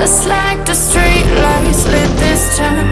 Just like the street lights lit this town.